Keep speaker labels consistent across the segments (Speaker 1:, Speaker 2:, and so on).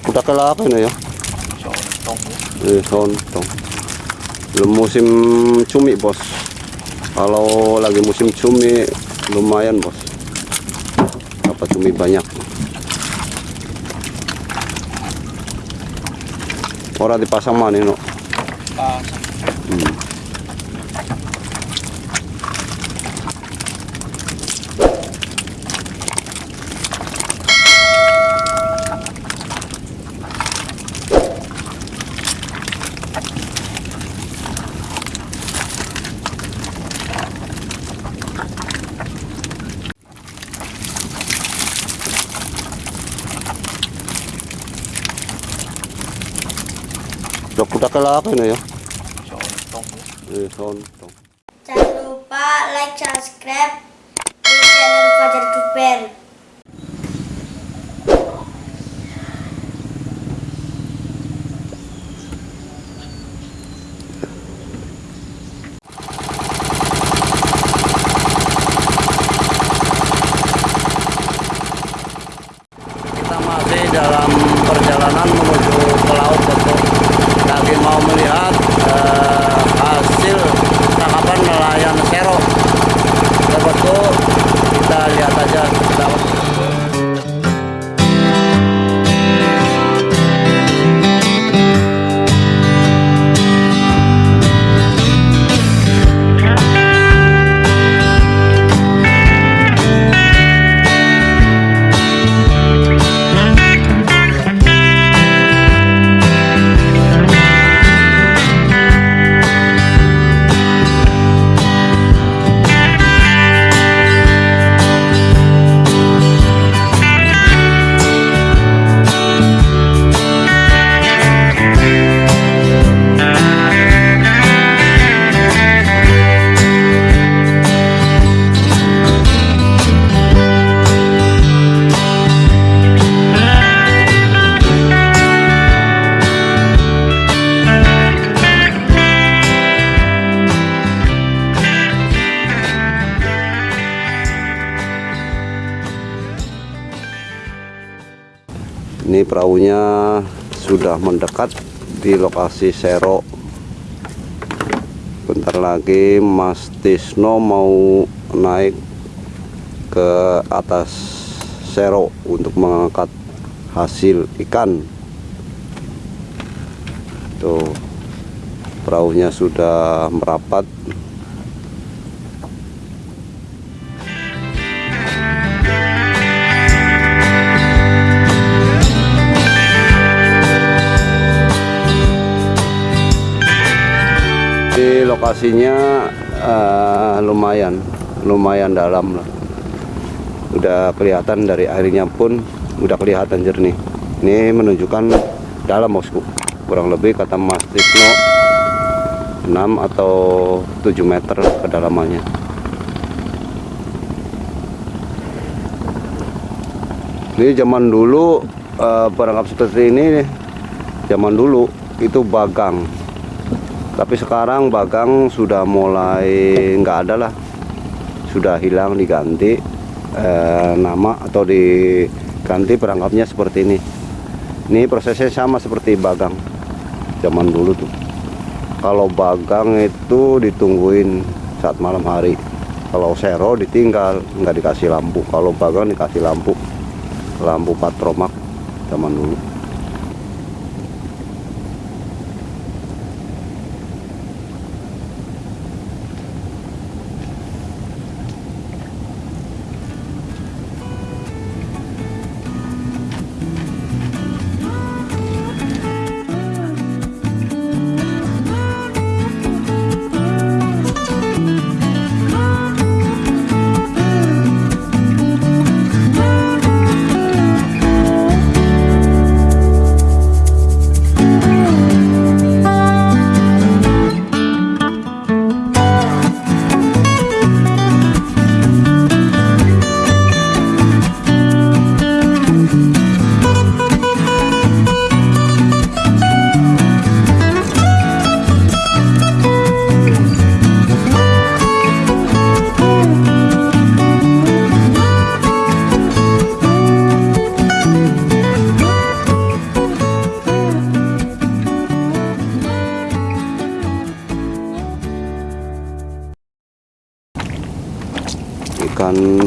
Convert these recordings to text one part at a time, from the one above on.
Speaker 1: laki-laki na yun.
Speaker 2: Sontong.
Speaker 1: Eh, sontong. Belum musim cumi, bos. Kalau lagi musim cumi, lumayan, bos. Dapat cumi banyak. Orang dipasang mana, no?
Speaker 2: Pasang.
Speaker 1: Hmm. Yun.
Speaker 2: Sontong.
Speaker 1: Eh, sontong.
Speaker 3: Jangan lupa like, subscribe di channel Fajar Duper.
Speaker 1: Perahunya sudah mendekat di lokasi Sero. Bentar lagi Mas Tisno mau naik ke atas Sero untuk mengangkat hasil ikan. Tuh, perahunya sudah merapat. Lokasinya eh, lumayan, lumayan dalam lah. Udah kelihatan dari airnya pun udah kelihatan jernih. Ini menunjukkan dalam bosku. Kurang lebih kata Mas Tisno 6 atau 7 meter kedalamannya. Ini zaman dulu eh, perangkap seperti ini zaman dulu itu bagang tapi sekarang bagang sudah mulai nggak ada lah. Sudah hilang diganti eh, nama atau diganti perangkapnya seperti ini. Ini prosesnya sama seperti bagang zaman dulu tuh. Kalau bagang itu ditungguin saat malam hari. Kalau sero ditinggal nggak dikasih lampu. Kalau bagang dikasih lampu. Lampu patromak zaman dulu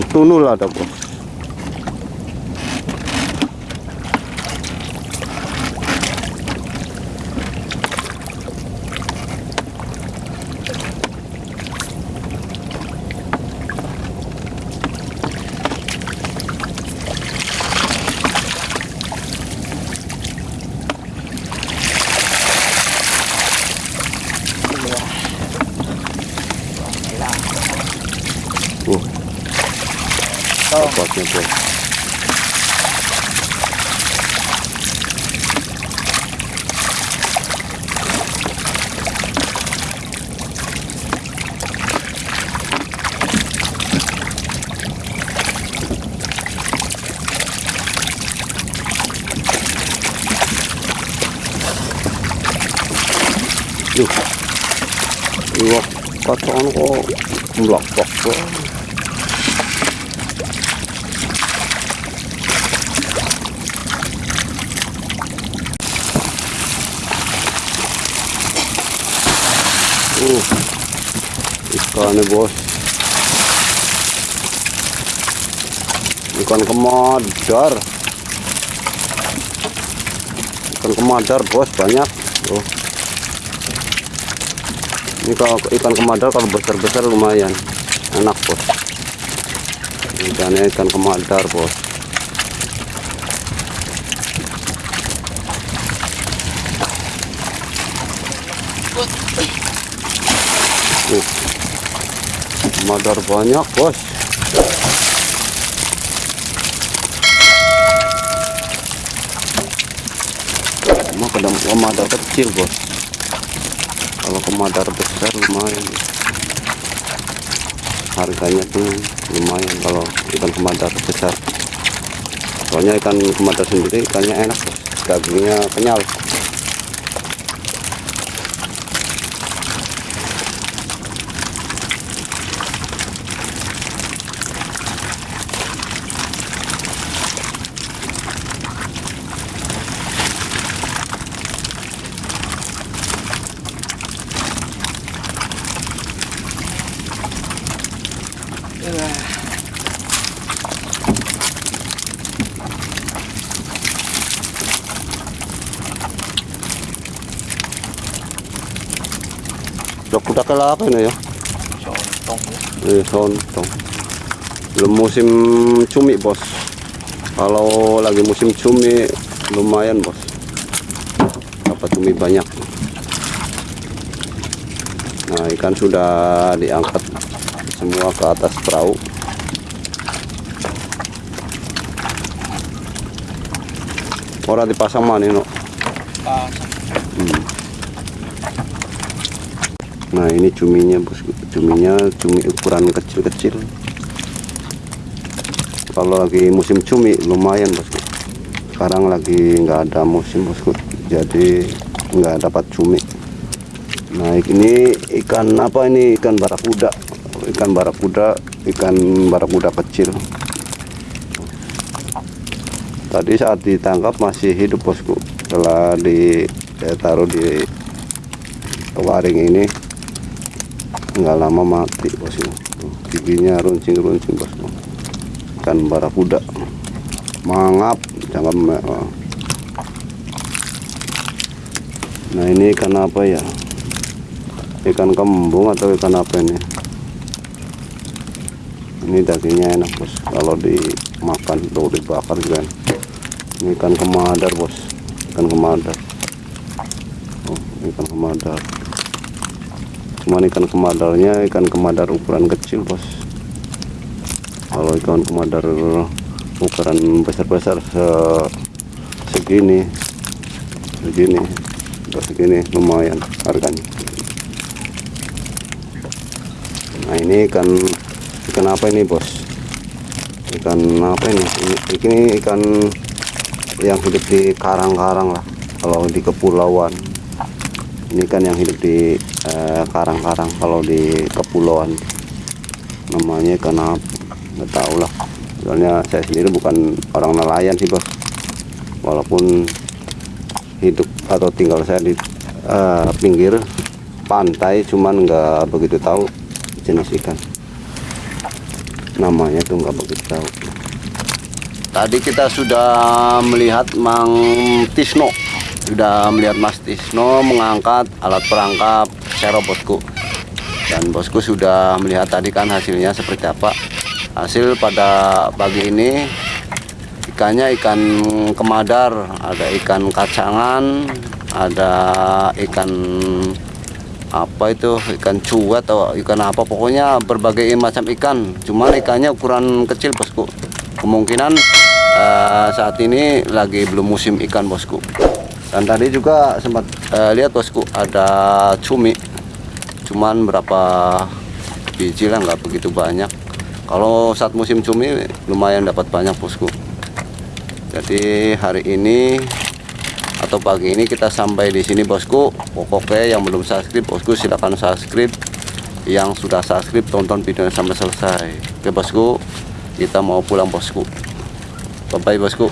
Speaker 1: tunul ada uh Ờ. Có quả kiên cường. Duh, iwak patahon kok mlak-blak kok. Uh, ikannya bos. Ikan kemadar. Ikan kemadar bos banyak. Oh. Ini kalau ikan kemadar kalau besar-besar lumayan enak bos. Ikannya ikan kemadar bos. Kemadar banyak bos. Cuma kadang kemadar kecil bos kalau kemadar besar lumayan harganya tuh lumayan kalau ikan kemadar besar soalnya ikan kemadar sendiri ikannya enak bos. dagingnya kenyal Dok udah kelapa ini ya?
Speaker 2: Contong ya.
Speaker 1: eh sontong. Belum musim cumi bos. Kalau lagi musim cumi lumayan bos. Dapat cumi banyak. Nah ikan sudah diangkat semua ke atas perahu. Orang dipasang mana no
Speaker 2: Pasang.
Speaker 1: Nah ini cuminya bos, cuminya cumi ukuran kecil-kecil. Kalau lagi musim cumi lumayan bosku. Sekarang lagi nggak ada musim bosku, jadi nggak dapat cumi. Nah ini ikan apa ini ikan barakuda, ikan barakuda, ikan barakuda kecil. Tadi saat ditangkap masih hidup bosku. Setelah ditaruh di waring ini nggak lama mati bosku giginya runcing-runcing bosku ikan barakuda. Mangap jangan oh. nah ini ikan apa ya? Ikan kembung atau ikan apa ini? Ini dagingnya enak bos. Kalau dimakan atau dibakar juga enak. ini ikan kemadar bos. Ikan kemadar. Oh ikan kemadar cuman ikan kemadarnya ikan kemadar ukuran kecil bos. Kalau ikan kemadar ukuran besar-besar se- segini segini udah segini lumayan harganya. Nah ini ikan ikan apa ini bos? Ikan apa ini ini, ini ikan yang hidup di karang-karang lah kalau di kepulauan ini kan yang hidup di eh, karang-karang kalau di kepulauan. Namanya ikan apa nggak tahu lah. Soalnya saya sendiri bukan orang nelayan sih bos. Walaupun hidup atau tinggal saya di eh, pinggir pantai cuman nggak begitu tahu jenis ikan. Namanya tuh nggak begitu tahu. Tadi kita sudah melihat Mang Tisno sudah melihat Mas Tisno mengangkat alat perangkap sero bosku. Dan bosku sudah melihat tadi kan hasilnya seperti apa. Hasil pada pagi ini ikannya ikan kemadar ada ikan kacangan ada ikan apa itu ikan cuat atau ikan apa pokoknya berbagai macam ikan. Cuman ikannya ukuran kecil bosku. Kemungkinan eh, saat ini lagi belum musim ikan bosku dan tadi juga sempat eh, lihat bosku ada cumi. Cuman berapa biji lah nggak begitu banyak. Kalau saat musim cumi lumayan dapat banyak bosku. Jadi hari ini atau pagi ini kita sampai di sini bosku. Pokoknya yang belum subscribe bosku silahkan subscribe. Yang sudah subscribe tonton videonya sampai selesai. Oke bosku. Kita mau pulang bosku. Bye bye bosku